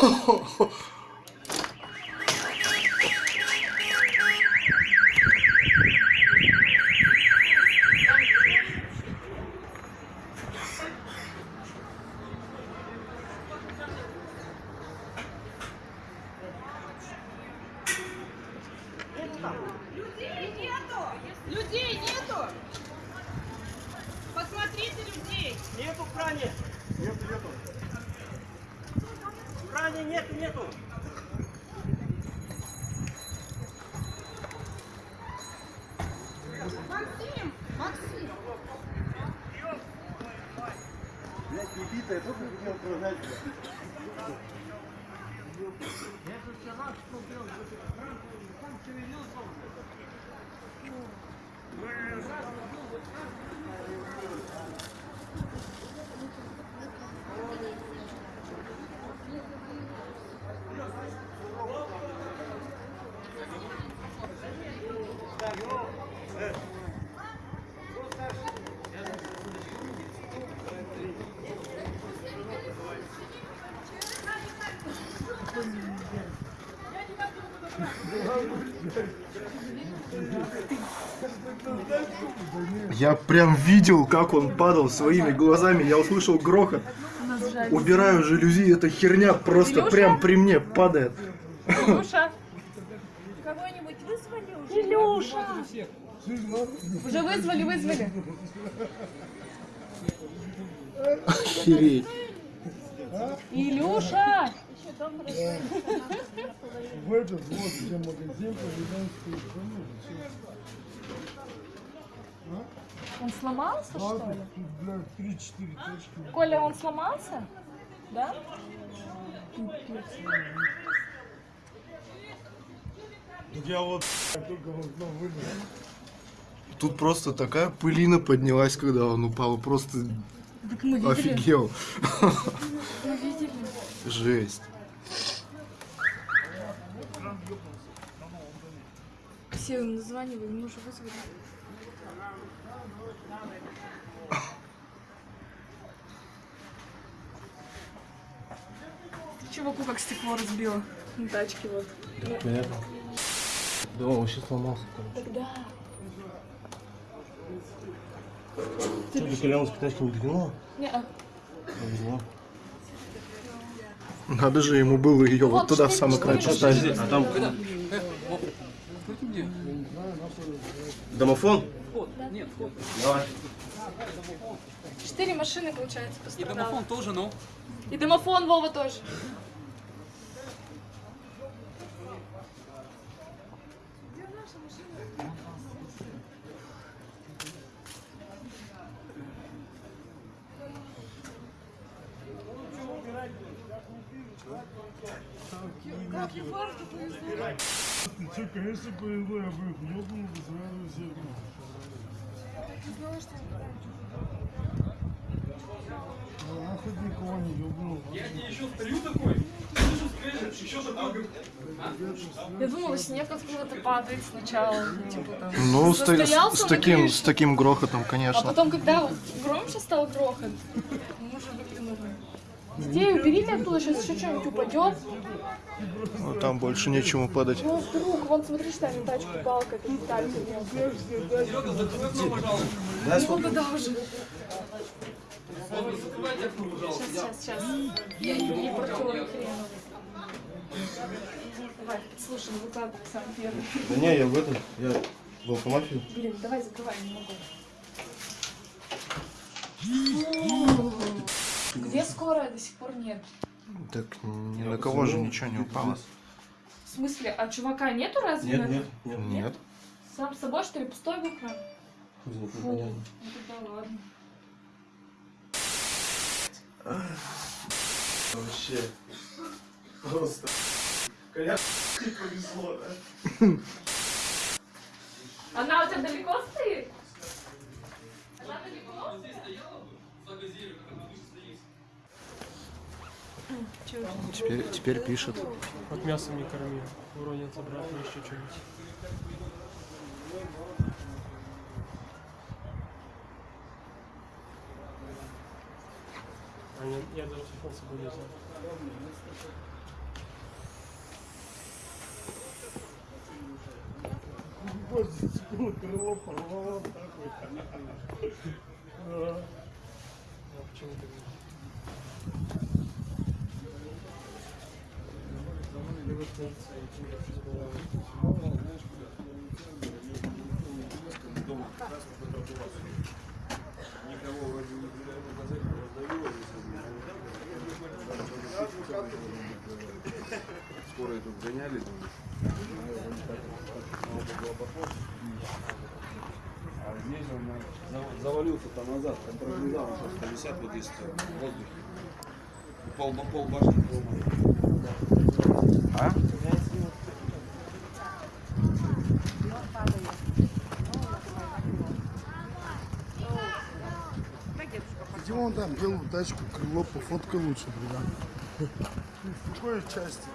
Людей нету! Людей нету! Посмотрите людей! Нету в кране. Нету, нету. В кране нету, нету. Максим! Максим! Блядь, не битая, только хотел продать. Я прям видел, как он падал своими глазами. Я услышал грохот. Убираю жалюзи, эта херня просто Илюша? прям при мне падает. Илюша! Кого-нибудь вызвали уже? Илюша! Уже вызвали, вызвали. Охереть. Илюша! В этот вот, где магазин, президентский Он сломался, что ли? Блядь, 3-4 точки. Коля, он сломался? Да? Я вот только в окно вылез. Тут просто такая пылина поднялась, когда он упал. Просто Так мы видели. офигел. Мы видели. Жесть. Все названивали, мы уже вызвали. Чуваку как стекло разбило на тачке вот. Понятно. Да, он вообще сломался. Тогда. Что, ты тачки не двинула? Не, а, Повезло. Надо же ему было ее вот Вот туда в самый край поставить. А там... Домофон? Давай. четыре машины, получается, И пострадало. домофон тоже, ну. И домофон Вова тоже. Как Ефорту повезло. Ты что, конечно, повезло, я бы их ёбнул бы сразу всех. Ну, нахуй никого не ёбнул. Я думала, снег откуда-то падает сначала. Типа, там, Ну, с, с таким, с таким грохотом, А конечно. потом, когда громче стал грохот, мы уже выглянули. Детей уберите оттуда, сейчас еще что-нибудь упадет. Ну, там больше нечему падать. Ну, вдруг, вон, смотри, что там тачка, палка, это деталька. Ну, да, да, уже. Сейчас, сейчас, сейчас. Я не портила хрена. Давай, слушай, выкладывай сам первый. Да не, я в этом, я в алкомафию. Блин, давай закрывай, не могу. Где скорая до сих пор нет? Так ни на кого же ничего не упало. В смысле, а чувака нету разве? Нет, на- нет, нет. Нет. Сам с собой, что ли, пустой был Фу, непонятно. ну тогда ладно. Вообще. Просто. Коля, повезло, да? Она у тебя далеко стоит? Теперь, теперь пишет. От мяса не корми, уронят обратно еще что-нибудь. А нет, я даже фоткался бы не знаю. Боже, крыло порвало такой. А почему ты? Говоришь? Скоро тут гоняли. А здесь он зав- завалился там назад, там прогрызал, просто висят вот здесь в воздухе. Пол, пол башни поломали. А? Где вон там белую тачку, крыло пофоткай лучше, бля. В какой части?